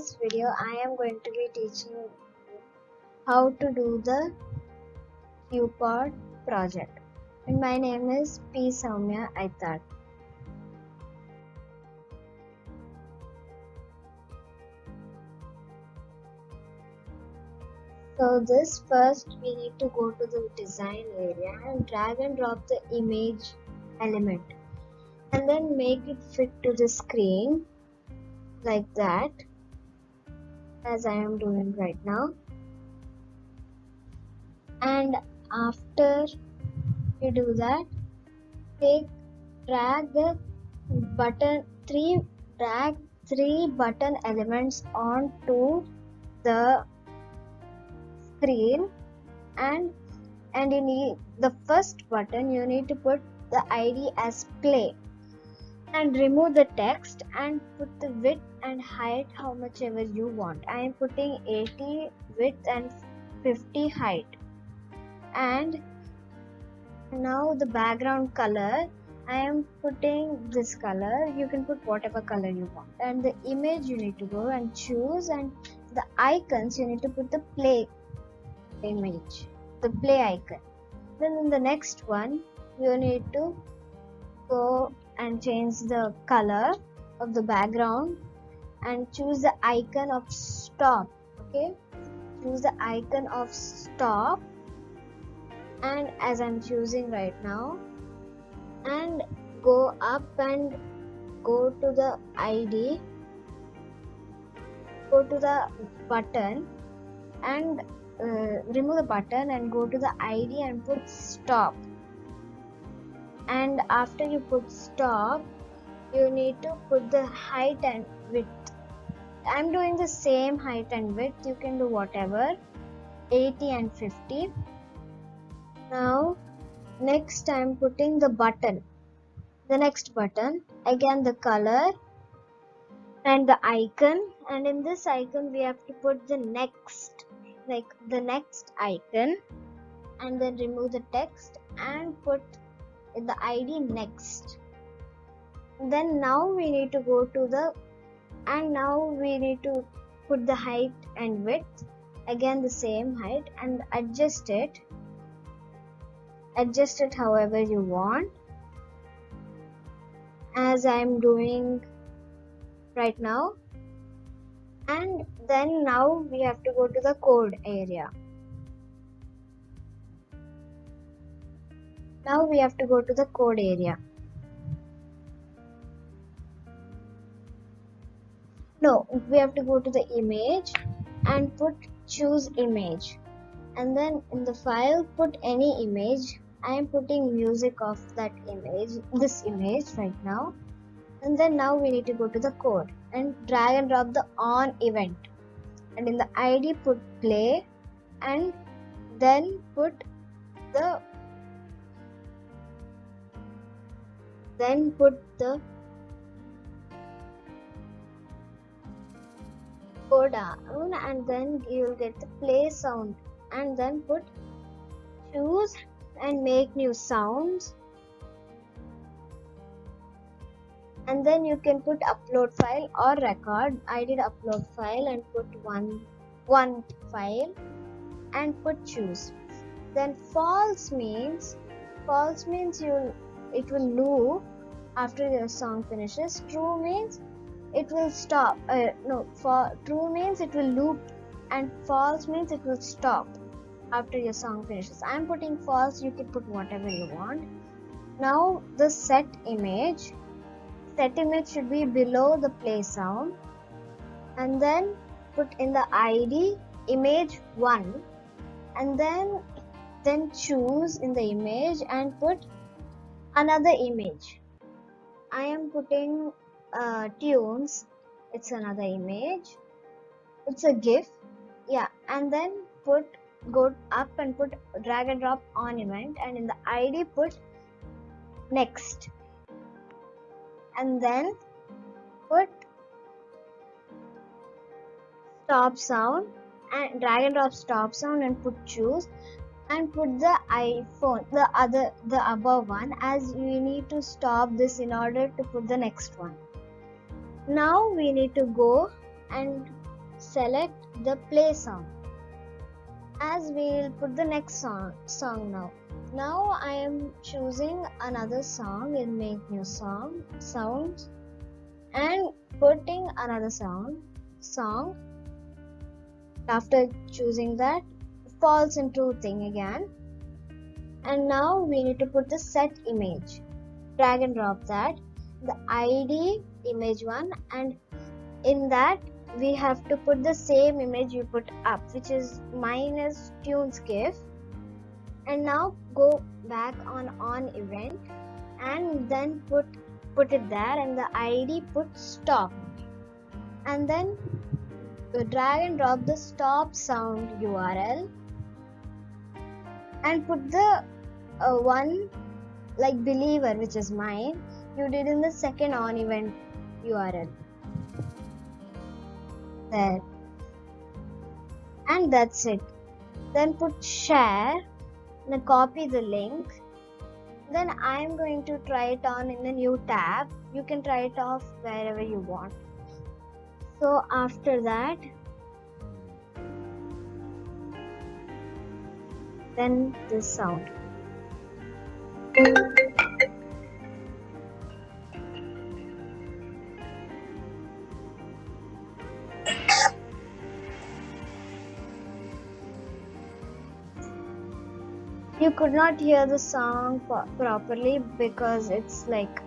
this video I am going to be teaching how to do the QPod project. And my name is P. Soumya Aitar. So this first we need to go to the design area and drag and drop the image element and then make it fit to the screen like that as I am doing right now. And after you do that take drag the button three drag three button elements onto the screen. And and you need the first button you need to put the id as play and remove the text and put the width and height how much ever you want. I am putting 80 width and 50 height. And now the background color. I am putting this color. You can put whatever color you want. And the image you need to go and choose and the icons you need to put the play image the play icon. Then in the next one you need to go and change the color of the background and choose the icon of stop okay? Choose the icon of stop. And as i'm choosing right now and go up and go to the id go to the button and uh, remove the button and go to the id and put stop and after you put stop you need to put the height and width. I'm doing the same height and width. You can do whatever 80 and 50 now next i'm putting the button. The next button again the color and the icon. And in this icon we have to put the next like the next icon and then remove the text and put the id next. Then now we need to go to the and now we need to put the height and width again the same height and adjust it. Adjust it however you want. As i'm doing right now. And then now we have to go to the code area now we have to go to the code area. No we have to go to the image and put choose image. And then in the file put any image. I am putting music of that image this image right now. And then now we need to go to the code and drag and drop the on event. And in the id put play. And then put the then put the go down and then you will get the play sound. And then put choose and make new sounds. And then you can put upload file or record. I did upload file and put one one file and put choose. Then false means false means you it will loop after your song finishes true means it will stop uh, no for true means it will loop and false means it will stop after your song finishes. I'm putting false you can put whatever you want. Now the set image set image should be below the play sound and then put in the id image 1 and then then choose in the image and put another image i am putting uh, tunes. It's another image. It's a gif. Yeah and then put go up and put drag and drop on event and in the id put next. And then put stop sound and drag and drop stop sound and put choose and put the iphone the other the above one as we need to stop this in order to put the next one. Now we need to go and select the play song. As we'll put the next song song now. Now i am choosing another song in make new song sounds and putting another song song. After choosing that falls into thing again. And now we need to put the set image. Drag and drop that. The id image one and in that we have to put the same image you put up which is minus tunescape and now go back on on event and then put put it there and the id put stop. And then drag and drop the stop sound url and put the uh, one like believer which is mine you did in the second on event url there. And that's it. Then put share then copy the link. Then I'm going to try it on in the new tab. You can try it off wherever you want. So after that then this sound. You could not hear the song properly because it's like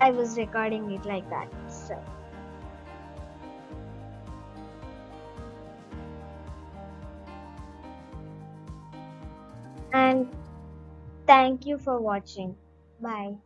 I was recording it like that so and thank you for watching. Bye